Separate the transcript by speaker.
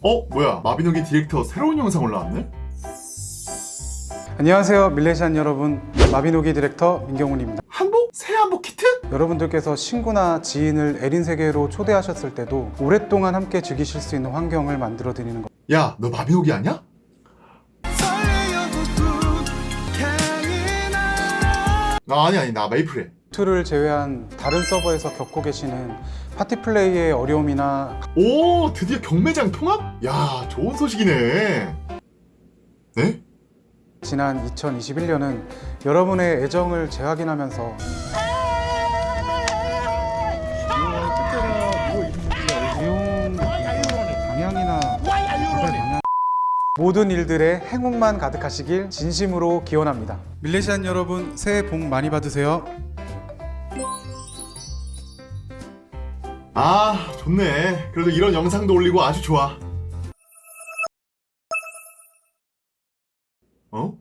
Speaker 1: 어? 뭐야 마비노기 디렉터 새로운 영상 올라왔네?
Speaker 2: 안녕하세요 밀레시안 여러분 마비노기 디렉터 민경훈입니다
Speaker 1: 한복? 새 한복 키트?
Speaker 2: 여러분들께서 친구나 지인을 에린 세계로 초대하셨을 때도 오랫동안 함께 즐기실 수 있는 환경을 만들어 드리는 것
Speaker 1: 야 너 마비노기 아냐? 아, 아니 아니 나 메이플해
Speaker 2: 툴을 제외한 다른 서버에서 겪고 계시는 파티 플레이의 어려움이나
Speaker 1: 오 드디어 경매장 통합? 야 좋은 소식이네 네?
Speaker 2: 지난 2021년은 여러분의 애정을 재확인하면서 비용 방향이나 방향 모든 일들의 행운만 가득하시길 진심으로 기원합니다. 밀레시안 여러분 새해 복 많이 받으세요.
Speaker 1: 아 좋네 그래도 이런 영상도 올리고 아주 좋아 어?